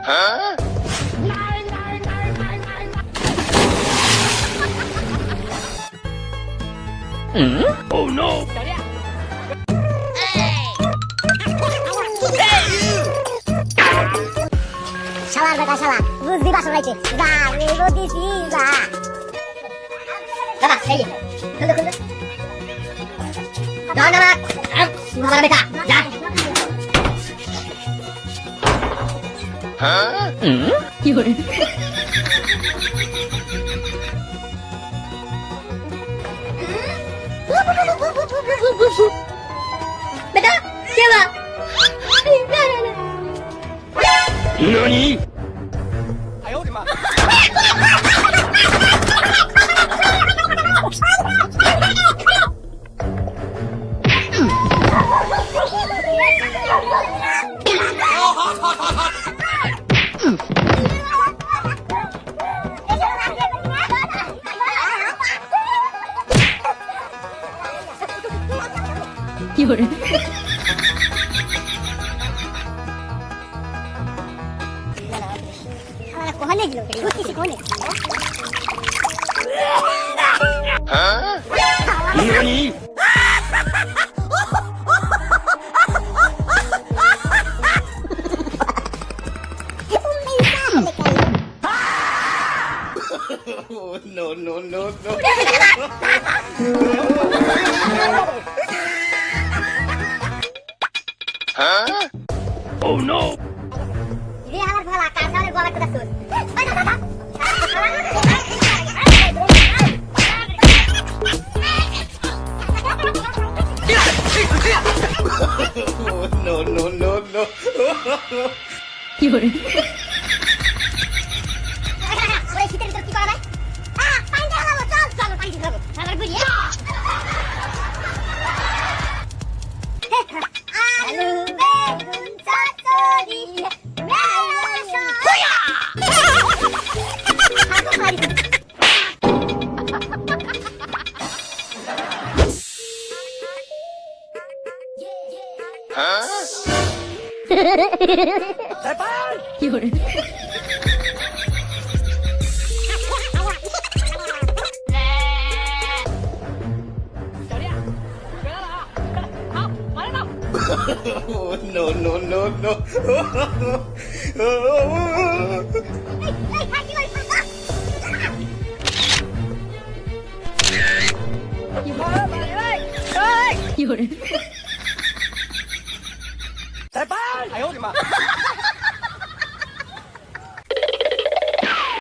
Hmm? Oh no! Salah, Bapak, salah. Buzi masuk lagi. Zah, ikuti sila. Bapak, saya. Tunggu, tunggu. Jangan, Bapak. Suara mereka. Jangan. 有人。嗯，不不不不不不不不不。拜托，接。你。哎呦我的妈。好好好。夜꺼내기로 그 래. 꽃이 꺼 내. 이러 니? no no no no হ্যাঁ oh, oh no রে আমার ভালা কার সামনে গলা কথা শুন ওই দাদা oh, no, no, no, no. 有人。Đại bác! oh, no, no, no, no. You're 哎呀